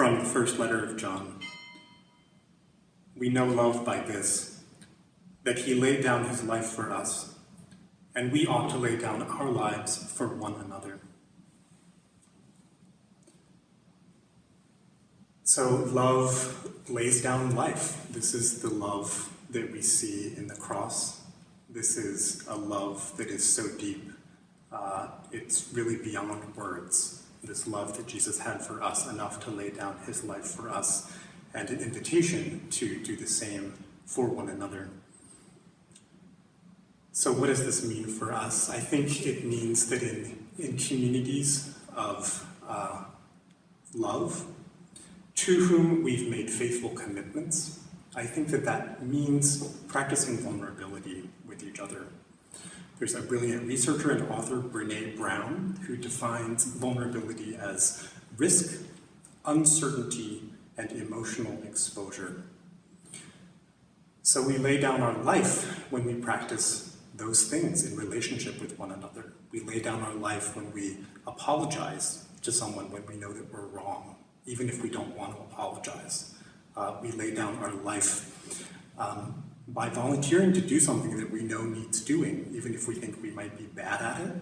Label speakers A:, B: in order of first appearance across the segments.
A: From the first letter of John. We know love by this, that he laid down his life for us, and we ought to lay down our lives for one another. So love lays down life. This is the love that we see in the cross. This is a love that is so deep, uh, it's really beyond words this love that Jesus had for us enough to lay down his life for us and an invitation to do the same for one another. So what does this mean for us? I think it means that in, in communities of uh, love, to whom we've made faithful commitments, I think that that means practicing vulnerability with each other. There's a brilliant researcher and author, Brene Brown, who defines vulnerability as risk, uncertainty, and emotional exposure. So we lay down our life when we practice those things in relationship with one another. We lay down our life when we apologize to someone when we know that we're wrong, even if we don't want to apologize. Uh, we lay down our life um, by volunteering to do something that we know needs doing, even if we think we might be bad at it,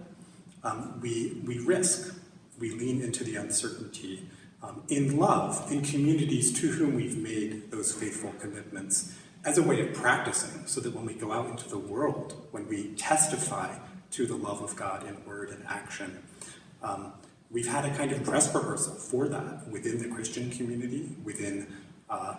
A: um, we, we risk, we lean into the uncertainty um, in love, in communities to whom we've made those faithful commitments as a way of practicing so that when we go out into the world, when we testify to the love of God in word and action, um, we've had a kind of dress rehearsal for that within the Christian community, within uh,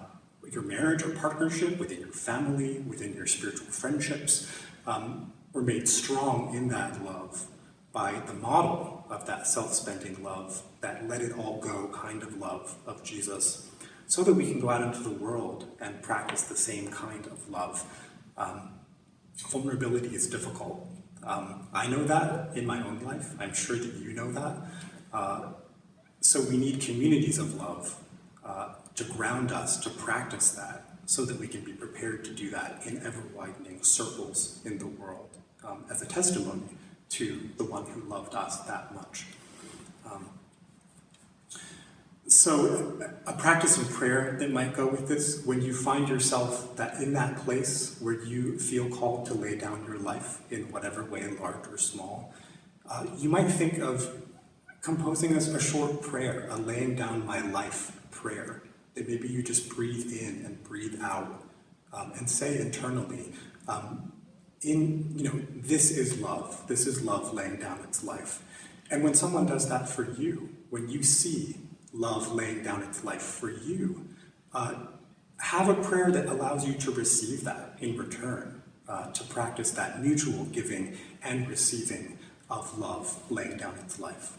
A: your marriage or partnership, within your family, within your spiritual friendships, um, we're made strong in that love by the model of that self-spending love, that let it all go kind of love of Jesus, so that we can go out into the world and practice the same kind of love. Um, vulnerability is difficult. Um, I know that in my own life. I'm sure that you know that. Uh, so we need communities of love uh, to ground us to practice that so that we can be prepared to do that in ever-widening circles in the world um, as a testimony to the one who loved us that much. Um, so a practice of prayer that might go with this, when you find yourself that in that place where you feel called to lay down your life in whatever way, large or small, uh, you might think of composing a, a short prayer, a laying down my life prayer that maybe you just breathe in and breathe out um, and say internally, um, in, you know, this is love. This is love laying down its life. And when someone does that for you, when you see love laying down its life for you, uh, have a prayer that allows you to receive that in return, uh, to practice that mutual giving and receiving of love laying down its life.